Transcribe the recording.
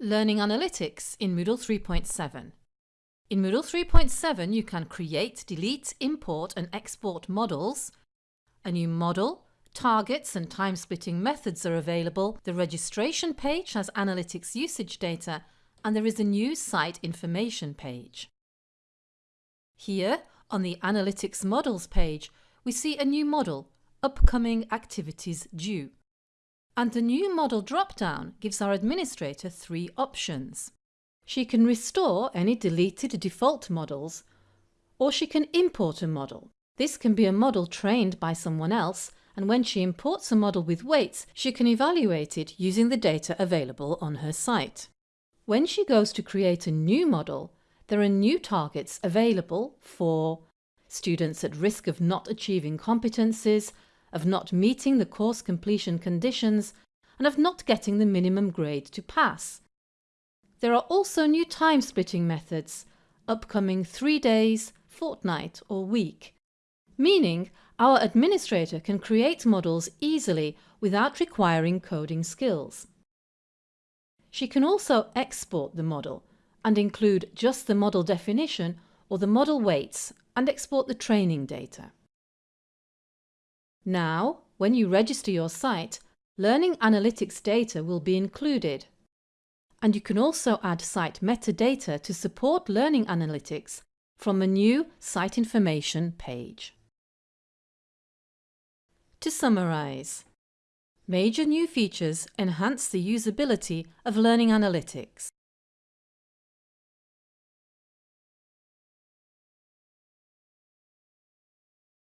Learning Analytics in Moodle 3.7 In Moodle 3.7 you can create, delete, import and export models. A new model, targets and time-splitting methods are available, the registration page has analytics usage data and there is a new site information page. Here, on the Analytics Models page, we see a new model, Upcoming Activities Due and the new model drop-down gives our administrator three options. She can restore any deleted default models or she can import a model. This can be a model trained by someone else and when she imports a model with weights she can evaluate it using the data available on her site. When she goes to create a new model there are new targets available for students at risk of not achieving competencies, of not meeting the course completion conditions and of not getting the minimum grade to pass. There are also new time splitting methods, upcoming three days, fortnight or week, meaning our administrator can create models easily without requiring coding skills. She can also export the model and include just the model definition or the model weights and export the training data. Now, when you register your site, Learning Analytics data will be included. And you can also add site metadata to support Learning Analytics from a new Site Information page. To summarise, major new features enhance the usability of Learning Analytics.